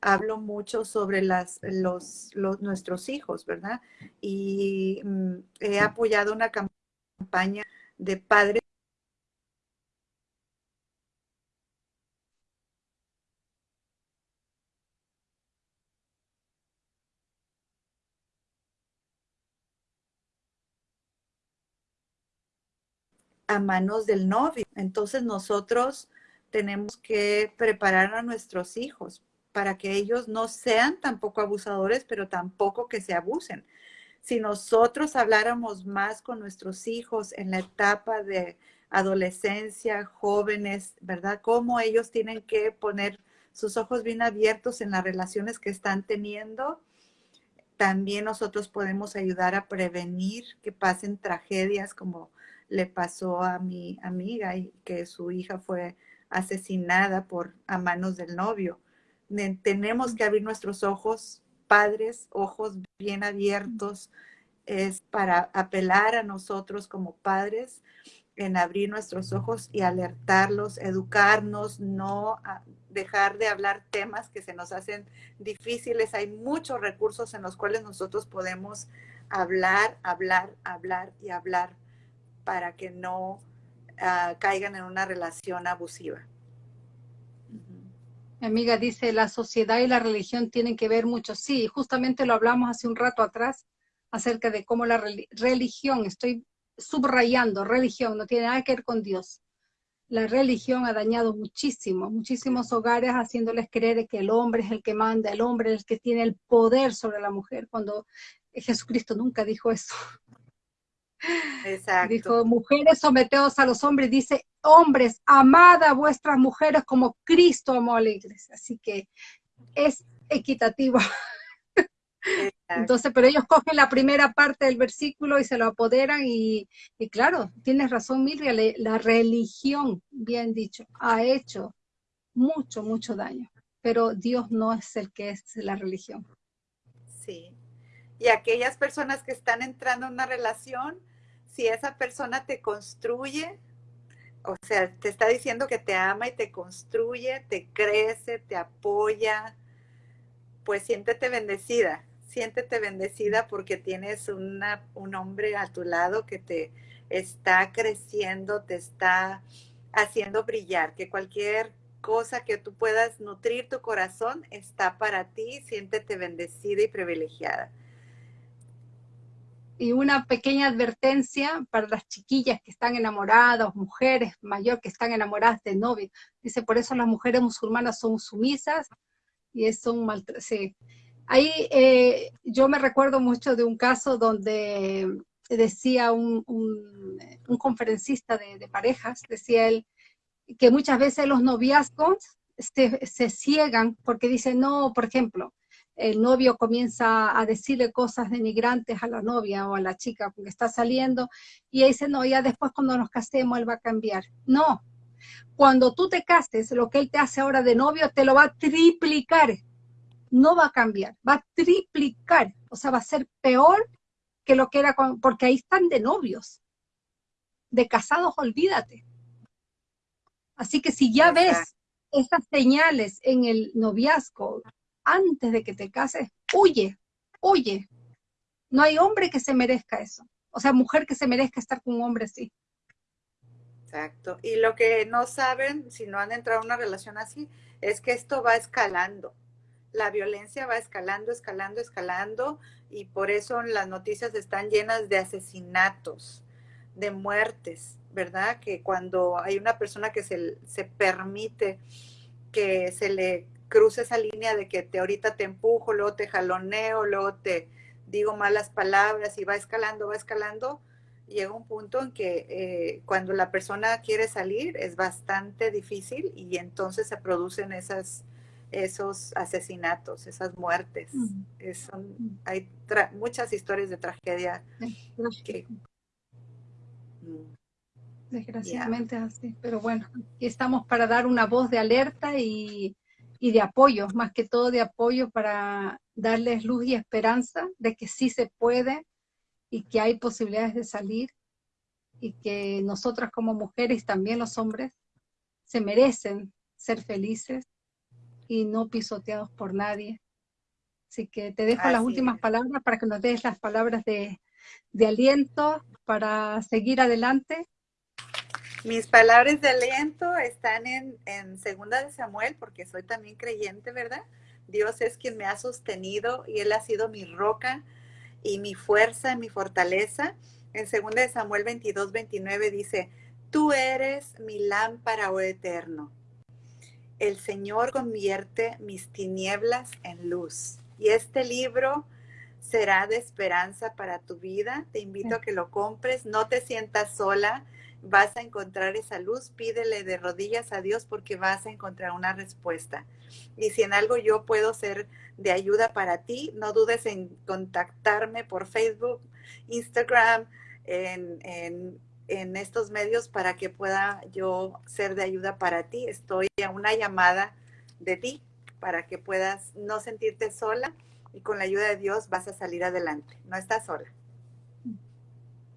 hablo mucho sobre las, los, nuestros hijos, ¿verdad? Y mm, he apoyado una campaña de padres a manos del novio. Entonces nosotros tenemos que preparar a nuestros hijos para que ellos no sean tampoco abusadores, pero tampoco que se abusen. Si nosotros habláramos más con nuestros hijos en la etapa de adolescencia, jóvenes, ¿verdad? Cómo ellos tienen que poner sus ojos bien abiertos en las relaciones que están teniendo. También nosotros podemos ayudar a prevenir que pasen tragedias como le pasó a mi amiga y que su hija fue asesinada por a manos del novio tenemos que abrir nuestros ojos, padres, ojos bien abiertos, es para apelar a nosotros como padres en abrir nuestros ojos y alertarlos, educarnos, no dejar de hablar temas que se nos hacen difíciles. Hay muchos recursos en los cuales nosotros podemos hablar, hablar, hablar y hablar para que no ah, caigan en una relación abusiva. Mi amiga dice, la sociedad y la religión tienen que ver mucho. Sí, justamente lo hablamos hace un rato atrás acerca de cómo la religión, estoy subrayando, religión, no tiene nada que ver con Dios. La religión ha dañado muchísimo, muchísimos hogares haciéndoles creer que el hombre es el que manda, el hombre es el que tiene el poder sobre la mujer, cuando Jesucristo nunca dijo eso. Exacto. Dijo, mujeres, someteos a los hombres. Dice, hombres, amad a vuestras mujeres como Cristo amó a la iglesia. Así que es equitativo. Entonces, pero ellos cogen la primera parte del versículo y se lo apoderan y, claro, tienes razón, Mirria, la religión, bien dicho, ha hecho mucho, mucho daño, pero Dios no es el que es la religión. Sí. Y aquellas personas que están entrando en una relación, si esa persona te construye, o sea, te está diciendo que te ama y te construye, te crece, te apoya, pues siéntete bendecida, siéntete bendecida porque tienes una, un hombre a tu lado que te está creciendo, te está haciendo brillar, que cualquier cosa que tú puedas nutrir tu corazón está para ti, siéntete bendecida y privilegiada y una pequeña advertencia para las chiquillas que están enamoradas, mujeres mayores que están enamoradas de novio. Dice, por eso las mujeres musulmanas son sumisas y son mal... Sí. Ahí eh, yo me recuerdo mucho de un caso donde decía un, conferencista de, parejas, decía él, que muchas veces los noviazgos se, se ciegan porque dicen, no, por ejemplo, el novio comienza a decirle cosas denigrantes a la novia o a la chica porque está saliendo y ella dice, no, ya después cuando nos casemos él va a cambiar. No, cuando tú te cases, lo que él te hace ahora de novio te lo va a triplicar. No va a cambiar, va a triplicar. O sea, va a ser peor que lo que era, porque ahí están de novios. De casados, olvídate. Así que si ya ves esas señales en el noviazgo, antes de que te cases, huye, huye. No hay hombre que se merezca eso. O sea, mujer que se merezca estar con un hombre así. Exacto. Y lo que no saben, si no han entrado en una relación así, es que esto va escalando. La violencia va escalando, escalando, escalando, y por eso las noticias están llenas de asesinatos, de muertes, ¿verdad? Que cuando hay una persona que se, se permite que se le cruce esa línea de que te ahorita te empujo, luego te jaloneo, luego te digo malas palabras y va escalando, va escalando, llega un punto en que eh, cuando la persona quiere salir es bastante difícil y entonces se producen esas, esos asesinatos, esas muertes. hay muchas historias de tragedia mm. Desgraciadamente así, pero bueno, aquí estamos para dar una voz de alerta y, y de apoyo, más que todo de apoyo para darles luz y esperanza de que sí se puede y que hay posibilidades de salir y que nosotras como mujeres, también los hombres, se merecen ser felices y no pisoteados por nadie. Así que te dejo las últimas palabras para que nos des las palabras de, de aliento para seguir adelante. Mis palabras de aliento están en, en Segunda de Samuel, porque soy también creyente, ¿verdad? Dios es quien me ha sostenido y Él ha sido mi roca y mi fuerza, mi fortaleza. En 2 de Samuel 22, 29 dice, tú eres mi lámpara, oh eterno. El Señor convierte mis tinieblas en luz. Y este libro será de esperanza para tu vida. Te invito a que lo compres. No te sientas sola. Vas a encontrar esa luz. Pídele de rodillas a Dios porque vas a encontrar una respuesta. Y si en algo yo puedo ser de ayuda para ti, no dudes en contactarme por Facebook, Instagram, en, estos medios para que pueda yo ser de ayuda para ti. Estoy a una llamada de ti para que puedas no sentirte sola y con la ayuda de Dios vas a salir adelante. No estás sola.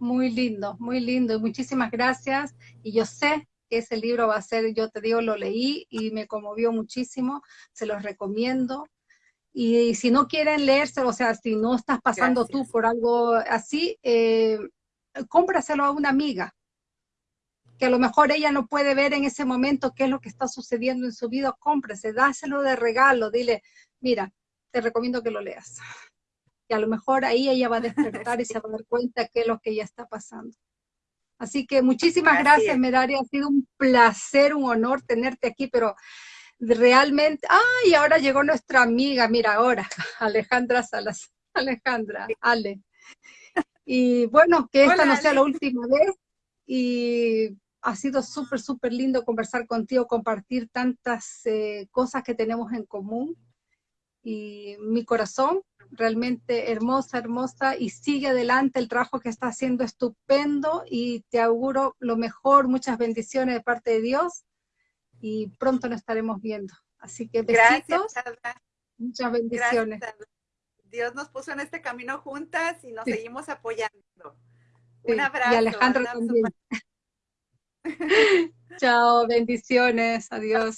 Muy lindo, muy lindo. Muchísimas gracias. Y yo sé que ese libro va a ser, yo te digo, lo leí y me conmovió muchísimo. Se los recomiendo. Y si no quieren leerse, o sea, si no estás pasando tú por algo así, eh, cómpraselo a una amiga, que a lo mejor ella no puede ver en ese momento qué es lo que está sucediendo en su vida, cómprese, dáselo de regalo, dile, mira, te recomiendo que lo leas. A lo mejor ahí ella va a despertar y se va a dar cuenta qué es lo que ella está pasando. Así que muchísimas gracias, Meraria. Ha sido un placer, un honor tenerte aquí, pero realmente, ay, ahora llegó nuestra amiga, mira ahora, Alejandra Salas. Alejandra, Ale. Y bueno, que esta no sea la última vez. Y ha sido súper, súper lindo conversar contigo, compartir tantas eh, cosas que tenemos en común. Y mi corazón realmente hermosa, hermosa, y sigue adelante el trabajo que está haciendo estupendo y te auguro lo mejor, muchas bendiciones de parte de Dios y pronto nos estaremos viendo. Así que besitos, muchas bendiciones. Dios nos puso en este camino juntas y nos seguimos apoyando. Un abrazo. Y Alejandro también. Chao, bendiciones, adiós.